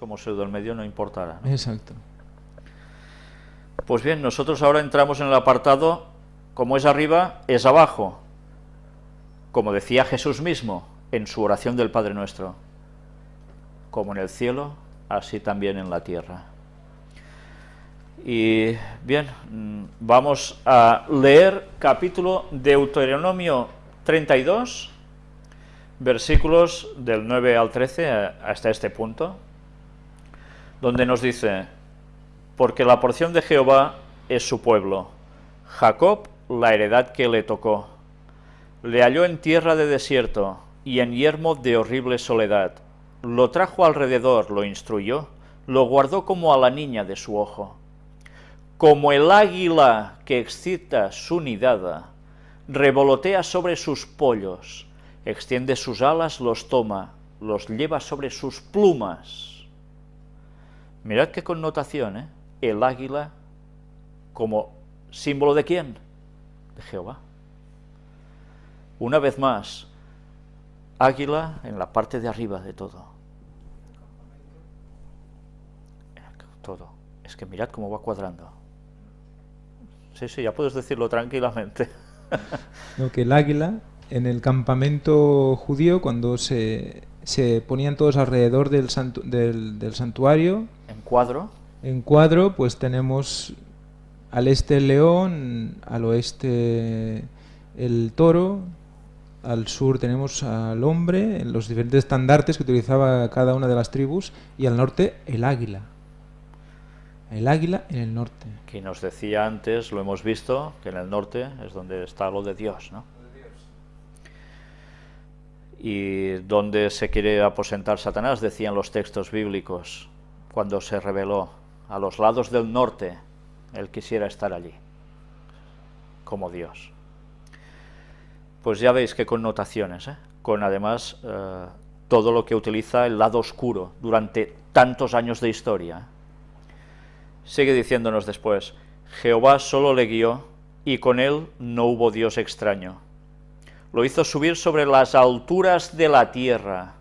como si el medio no importara. ¿no? Exacto. Pues bien, nosotros ahora entramos en el apartado, como es arriba, es abajo, como decía Jesús mismo en su oración del Padre Nuestro, como en el cielo, así también en la tierra. Y bien, mm, vamos a leer capítulo Deuteronomio 32, versículos del 9 al 13 eh, hasta este punto, donde nos dice, porque la porción de Jehová es su pueblo, Jacob la heredad que le tocó. Le halló en tierra de desierto y en yermo de horrible soledad. Lo trajo alrededor, lo instruyó, lo guardó como a la niña de su ojo. Como el águila que excita su nidada, revolotea sobre sus pollos, extiende sus alas, los toma, los lleva sobre sus plumas. Mirad qué connotación, ¿eh? El águila como símbolo de quién? De Jehová. Una vez más, águila en la parte de arriba de todo. Todo. Es que mirad cómo va cuadrando. Sí, sí, ya puedes decirlo tranquilamente. No, que el águila en el campamento judío, cuando se, se ponían todos alrededor del, santu- del, del santuario, En cuadro, en cuadro, pues tenemos al este el león, al oeste el toro, al sur tenemos al hombre, en los diferentes estandartes que utilizaba cada una de las tribus, y al norte el águila. El águila en el norte. que nos decía antes, lo hemos visto, que en el norte es donde está lo de Dios, ¿no? Y donde se quiere aposentar Satanás, decían los textos bíblicos, cuando se reveló a los lados del norte, él quisiera estar allí, como Dios. Pues ya veis qué connotaciones, ¿eh? con además eh, todo lo que utiliza el lado oscuro durante tantos años de historia. Sigue diciéndonos después, Jehová solo le guió, y con él no hubo Dios extraño. Lo hizo subir sobre las alturas de la tierra.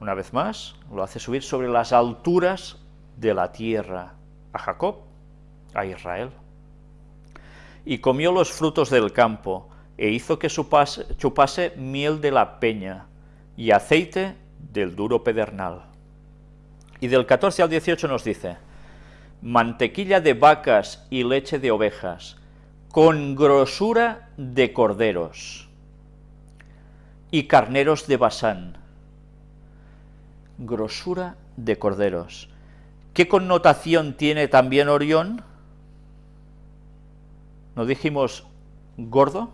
Una vez más, lo hace subir sobre las alturas de la tierra. A Jacob, a Israel. Y comió los frutos del campo, e hizo que supase- chupase miel de la peña, y aceite del duro pedernal. Y del 14 al 18 nos dice, mantequilla de vacas y leche de ovejas, con grosura de corderos y carneros de Basán. Grosura de corderos. ¿Qué connotación tiene también Orión? ¿No dijimos gordo?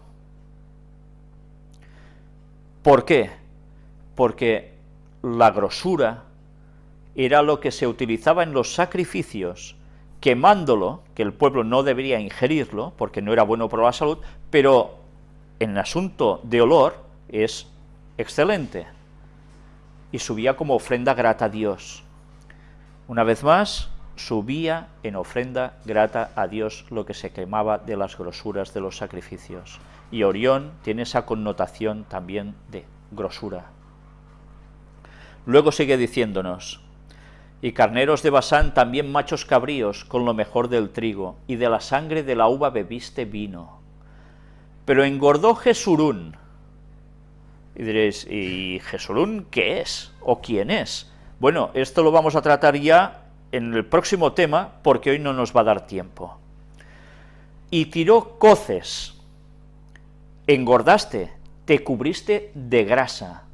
¿Por qué? Porque la grosura era lo que se utilizaba en los sacrificios, quemándolo, que el pueblo no debería ingerirlo, porque no era bueno para la salud, pero en asunto de olor es excelente. Y subía como ofrenda grata a Dios. Una vez más, subía en ofrenda grata a Dios lo que se quemaba de las grosuras de los sacrificios. Y Orión tiene esa connotación también de grosura. Luego sigue diciéndonos, y carneros de Basán también machos cabríos con lo mejor del trigo, y de la sangre de la uva bebiste vino. Pero engordó Jesurún. Y diréis, ¿y Jesurún qué es? ¿O quién es? Bueno, esto lo vamos a tratar ya en el próximo tema, porque hoy no nos va a dar tiempo. Y tiró coces, engordaste, te cubriste de grasa.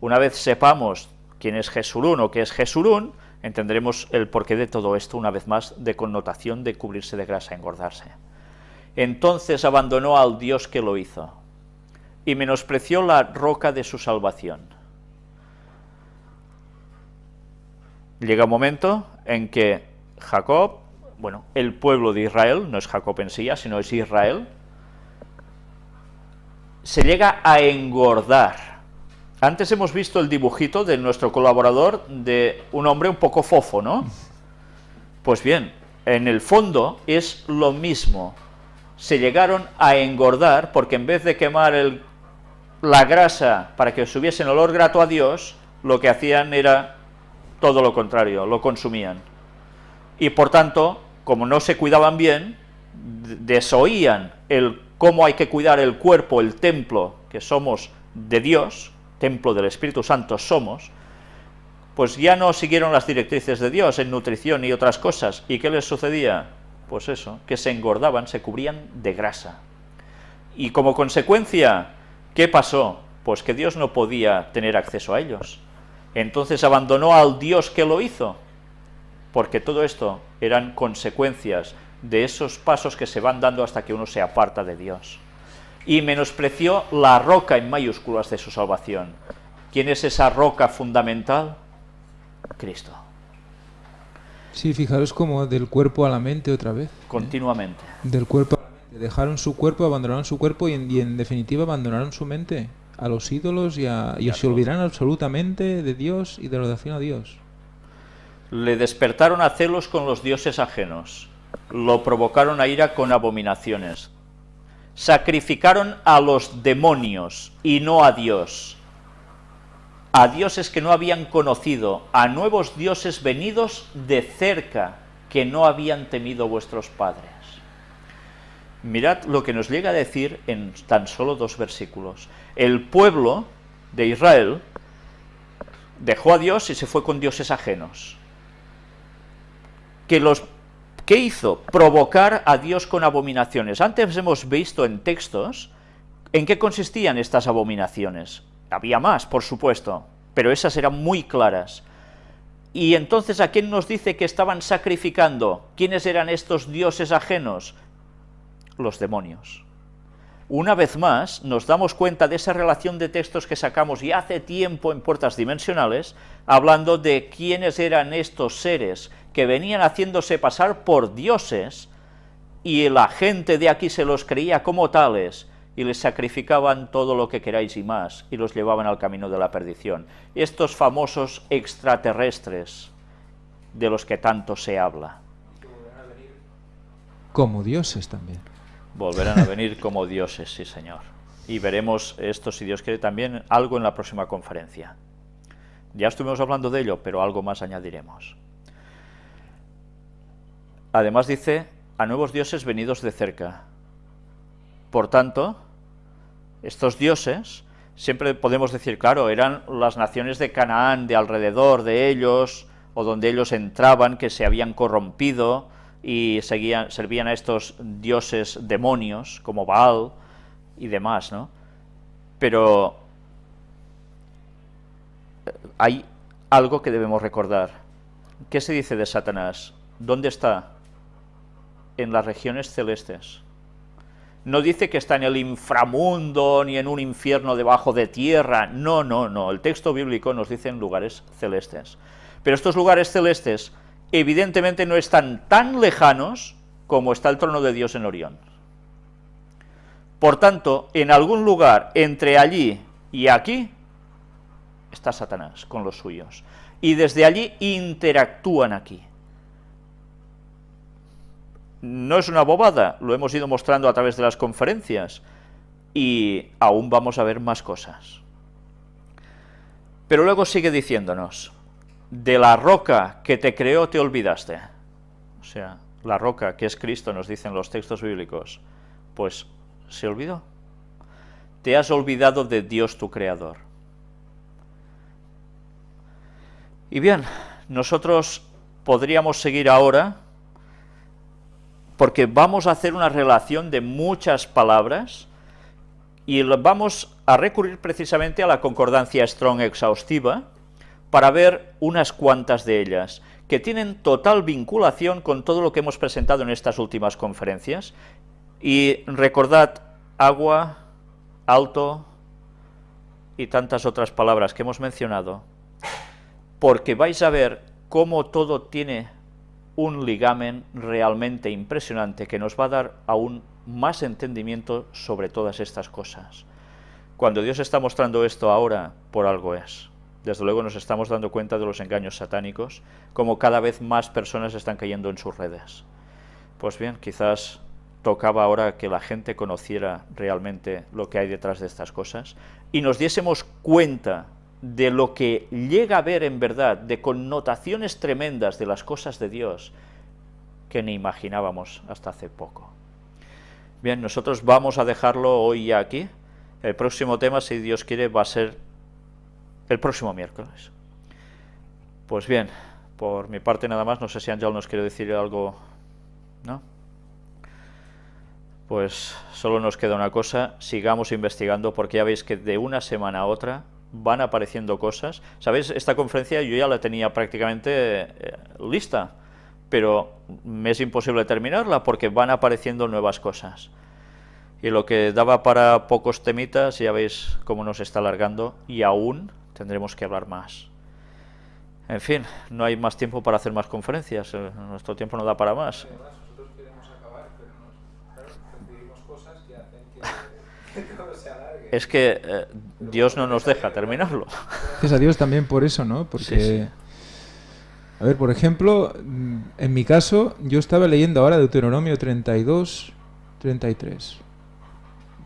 Una vez sepamos quién es Jesurún o qué es Jesurún, entenderemos el porqué de todo esto, una vez más, de connotación de cubrirse de grasa, engordarse. Entonces abandonó al Dios que lo hizo, y menospreció la roca de su salvación. Llega un momento en que Jacob, bueno, el pueblo de Israel, no es Jacob en sí, sino es Israel, se llega a engordar. Antes hemos visto el dibujito de nuestro colaborador de un hombre un poco fofo, ¿no? Pues bien, en el fondo es lo mismo. Se llegaron a engordar porque en vez de quemar la grasa para que subiesen olor grato a Dios, lo que hacían era todo lo contrario, lo consumían. Y por tanto, como no se cuidaban bien, desoían el cómo hay que cuidar el cuerpo, el templo, que somos de Dios, templo del Espíritu Santo somos, pues ya no siguieron las directrices de Dios en nutrición y otras cosas. ¿Y qué les sucedía? Pues eso, que se engordaban, se cubrían de grasa. Y como consecuencia, ¿qué pasó? Pues que Dios no podía tener acceso a ellos. Entonces abandonó al Dios que lo hizo, porque todo esto eran consecuencias de esos pasos que se van dando hasta que uno se aparta de Dios. Y menospreció la roca en mayúsculas de su salvación. ¿Quién es esa roca fundamental? Cristo. Sí, fijaros como del cuerpo a la mente otra vez. Continuamente. Del cuerpo a la mente. Dejaron su cuerpo, abandonaron su cuerpo y en, definitiva abandonaron su mente a los ídolos y, a, y se olvidaron absolutamente de Dios y de la oración a Dios. Le despertaron a celos con los dioses ajenos, lo provocaron a ira con abominaciones, sacrificaron a los demonios y no a Dios, a dioses que no habían conocido, a nuevos dioses venidos de cerca, que no habían temido vuestros padres. Mirad lo que nos llega a decir en tan solo dos versículos. El pueblo de Israel dejó a Dios y se fue con dioses ajenos. Que los, ¿Qué hizo? Provocar a Dios con abominaciones. Antes hemos visto en textos en qué consistían estas abominaciones. Había más, por supuesto, pero esas eran muy claras. Y entonces, ¿a quién nos dice que estaban sacrificando? ¿Quiénes eran estos dioses ajenos? Los demonios. Una vez más, nos damos cuenta de esa relación de textos que sacamos ya hace tiempo en puertas dimensionales, hablando de quiénes eran estos seres que venían haciéndose pasar por dioses, y la gente de aquí se los creía como tales, y les sacrificaban todo lo que queráis y más, y los llevaban al camino de la perdición. Estos famosos extraterrestres de los que tanto se habla. Como dioses también. Volverán a venir como dioses, sí señor. Y veremos esto, si Dios quiere, también algo en la próxima conferencia. Ya estuvimos hablando de ello, pero algo más añadiremos. Además dice, a nuevos dioses venidos de cerca. Por tanto, estos dioses, siempre podemos decir, claro, eran las naciones de Canaán, de alrededor de ellos, o donde ellos entraban, que se habían corrompido y seguían, servían a estos dioses demonios, como Baal y demás, ¿no? Pero hay algo que debemos recordar. ¿Qué se dice de Satanás? ¿Dónde está? En las regiones celestes no dice que está en el inframundo ni en un infierno debajo de tierra, no, no, no, el texto bíblico nos dice en lugares celestes. Pero estos lugares celestes evidentemente no están tan lejanos como está el trono de Dios en Orión. Por tanto, en algún lugar entre allí y aquí está Satanás con los suyos. Y desde allí interactúan aquí no es una bobada, lo hemos ido mostrando a través de las conferencias, y aún vamos a ver más cosas. Pero luego sigue diciéndonos, de la roca que te creó te olvidaste. O sea, la roca que es Cristo, nos dicen los textos bíblicos, pues se olvidó. Te has olvidado de Dios tu Creador. Y bien, nosotros podríamos seguir ahora porque vamos a hacer una relación de muchas palabras y vamos a recurrir precisamente a la concordancia Strong exhaustiva para ver unas cuantas de ellas, que tienen total vinculación con todo lo que hemos presentado en estas últimas conferencias. Y recordad, agua, alto y tantas otras palabras que hemos mencionado, porque vais a ver cómo todo tiene un ligamen realmente impresionante que nos va a dar aún más entendimiento sobre todas estas cosas. Cuando Dios está mostrando esto ahora, por algo es. Desde luego nos estamos dando cuenta de los engaños satánicos, como cada vez más personas están cayendo en sus redes. Pues bien, quizás tocaba ahora que la gente conociera realmente lo que hay detrás de estas cosas y nos diésemos cuenta de lo que llega a ver en verdad, de connotaciones tremendas de las cosas de Dios, que ni imaginábamos hasta hace poco. Bien, nosotros vamos a dejarlo hoy ya aquí. El próximo tema, si Dios quiere, va a ser el próximo miércoles. Pues bien, por mi parte nada más, no sé si Ángel nos quiere decir algo, ¿no? Pues solo nos queda una cosa, sigamos investigando porque ya veis que de una semana a otra van apareciendo cosas. ¿Sabéis? Esta conferencia yo ya la tenía prácticamente eh, lista, pero me es imposible terminarla porque van apareciendo nuevas cosas. Y lo que daba para pocos temitas, ya veis cómo nos está alargando y aún tendremos que hablar más. En fin, no hay más tiempo para hacer más conferencias, eh, nuestro tiempo no da para más. Es que eh, Dios no nos deja terminarlo. Gracias a Dios también por eso, ¿no? Porque, a ver, por ejemplo, mm, en mi caso, yo estaba leyendo ahora Deuteronomio 32, 33.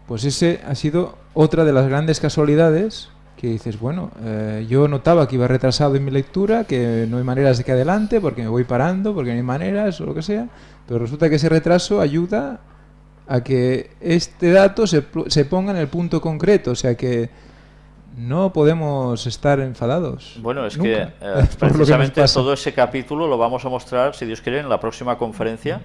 Pues ese ha sido otra de las grandes casualidades que dices, bueno, eh, yo notaba que iba retrasado en mi lectura, que no hay maneras de que adelante, porque me voy parando, porque no hay maneras o lo que sea, pero resulta que ese retraso ayuda a que este dato se, se ponga en el punto concreto, o sea que no podemos estar enfadados. Bueno, es que eh, precisamente todo ese capítulo lo vamos a mostrar, si Dios quiere, en la próxima conferencia,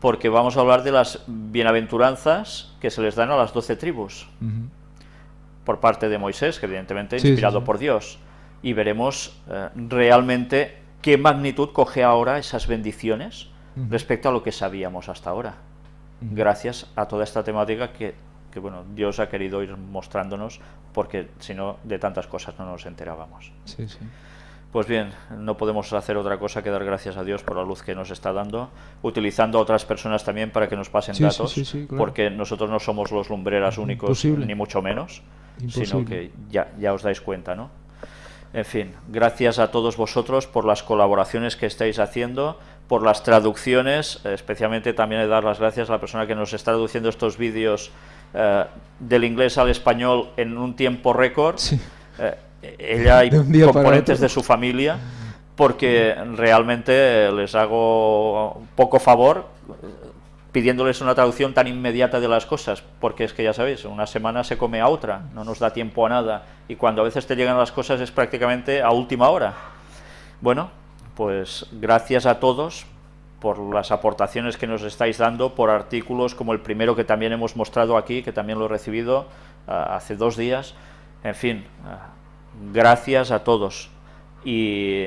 porque vamos a hablar de las bienaventuranzas que se les dan a las doce tribus por parte de Moisés, que evidentemente inspirado por Dios, y veremos eh, realmente qué magnitud coge ahora esas bendiciones respecto a lo que sabíamos hasta ahora, gracias a toda esta temática que, que, bueno, Dios ha querido ir mostrándonos, porque si no, de tantas cosas no nos enterábamos. Pues bien, no podemos hacer otra cosa que dar gracias a Dios por la luz que nos está dando, utilizando a otras personas también para que nos pasen datos, porque nosotros no somos los lumbreras únicos, ni mucho menos, sino que ya, ya os dais cuenta, ¿no? En fin, gracias a todos vosotros por las colaboraciones que estáis haciendo, por las traducciones, especialmente también he dar las gracias a la persona que nos está traduciendo estos vídeos eh, del inglés al español en un tiempo récord. Eh, ella y componentes de su familia, porque realmente les hago poco favor pidiéndoles una traducción tan inmediata de las cosas, porque es que ya sabéis, una semana se come a otra, no nos da tiempo a nada, y cuando a veces te llegan las cosas es prácticamente a última hora. Bueno, pues gracias a todos por las aportaciones que nos estáis dando, por artículos como el primero que también hemos mostrado aquí, que también lo he recibido ah, hace dos días, en fin, ah, gracias a todos, y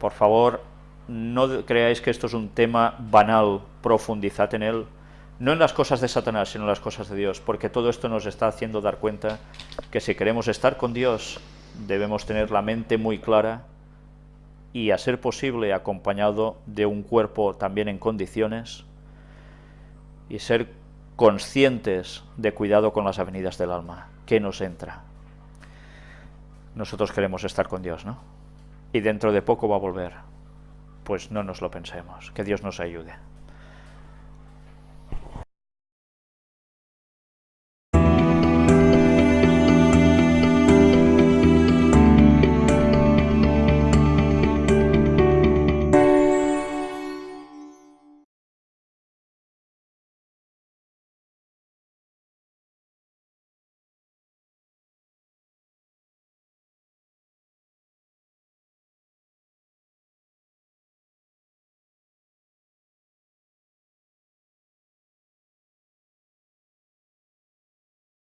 por favor no creáis que esto es un tema banal, profundizad en él, no en las cosas de Satanás, sino en las cosas de Dios, porque todo esto nos está haciendo dar cuenta que si queremos estar con Dios, debemos tener la mente muy clara y, a ser posible, acompañado de un cuerpo también en condiciones y ser conscientes de cuidado con las avenidas del alma, que nos entra. Nosotros queremos estar con Dios, ¿no? Y dentro de poco va a volver pues no nos lo pensemos. Que Dios nos ayude.